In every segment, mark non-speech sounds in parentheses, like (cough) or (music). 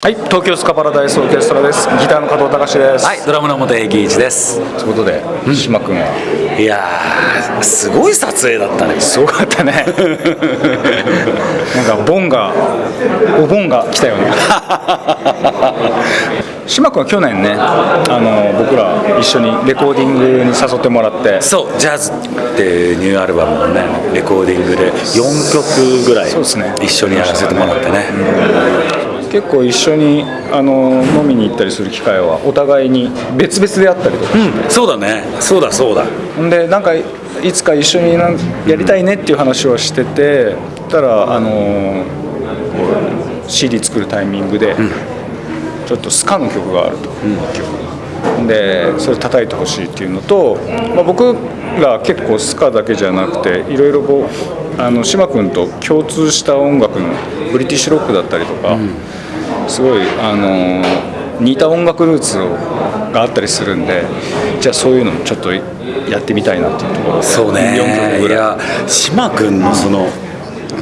はい、東京スカパラダイスオーケストラです。ギターの加藤隆です。はい、ドラムの表義一です。ということで、島君は？いやー、すごい撮影だったね。すごかったね。なんかボンが、お盆が来たよね。(laughs) 島君は去年ね、あの僕ら一緒にレコーディングに誘ってもらって。そう、ジャズっていうニューアルバムのね、レコーディングで4曲ぐらいそうですね一緒にやらせてもらってね。結構一緒にあの飲みに行ったりする機会はお互いに別々であったりとかして、そうだね、そうだそうだ。ほんでなんかいつか一緒になんやりたいねっていう話をしててたらあのー CD 作るタイミングで、ちょっとスカの曲があると、ほんでそれ叩いてほしいっていうのと、まあ、僕ら結構スカだけじゃなくていろいろこうあの島君と共通した音楽のブリティッシュロックだったりとか、すごいあのー似た音楽ルーツをがあったりするんでじゃあそういうのもちょっとやってみたいなっていうところで。そう4ね。曲ぐらい。いや、島君のその、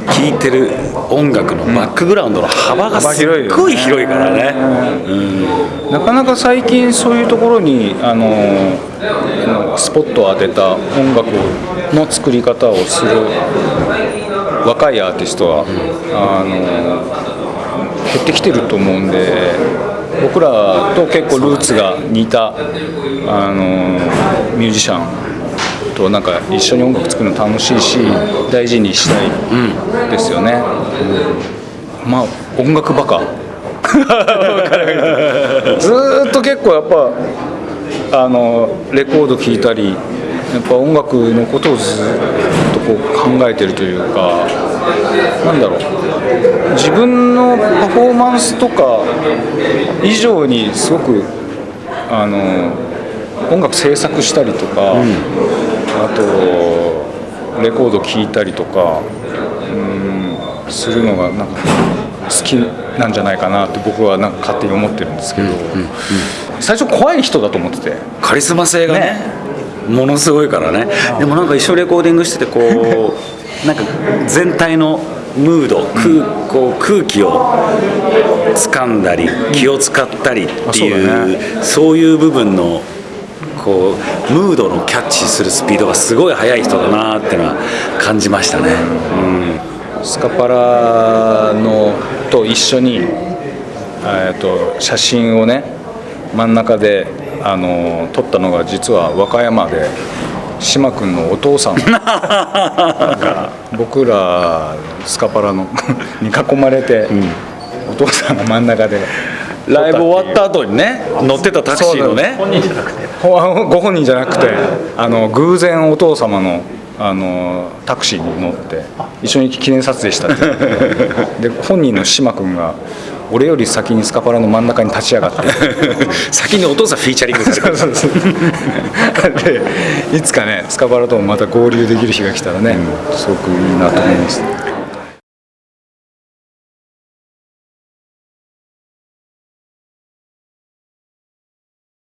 聴いてる音楽のバックグラウンドの幅がすっごい広いからね。なかなか最近そういうところにあのあのスポットを当てた音楽の作り方をする若いアーティストは、あの減ってきてると思うんで僕らと結構ルーツが似たあのミュージシャンとなんか一緒に音楽作るの楽しいし大事にしたいですよね。まあ音楽バカ。ずーっと結構やっぱあのレコード聴いたりやっぱ音楽のことをずっとこう考えてるというかなんだろう。自分のパフォーマンスとか以上にすごくあの音楽制作したりとか、あとレコード聴いたりとかうんするのがなんか好きなんじゃないかなって僕はなんか勝手に思ってるんですけど、最初怖い人だと思ってて。カリスマ性がねね。ものすごいからね。でもなんか一緒にレコーディングしててこう (laughs) なんか全体のムード空こう空気を掴んだり気を使ったりっていう,、あそういう部分のこうムードのキャッチするスピードがすごい速い人だなっていうのは感じましたね。スカパラのと一緒に、えー、と写真をね真ん中であの撮ったのが実は和歌山で島君のお父さんが (laughs) 僕らスカパラの (laughs) に囲まれて、お父さんが真ん中でライブ終わった後にね乗ってたタクシーのね。ほご本人じゃなくてあの偶然お父様のあのタクシーに乗って一緒に記念撮影したって (laughs) で本人の島君が俺より先にスカパラの真ん中に立ち上がって。(laughs) 先にお父さんフィーチャリングされてでいつかねスカパラともまた合流できる日が来たらね、すごくいいなと思います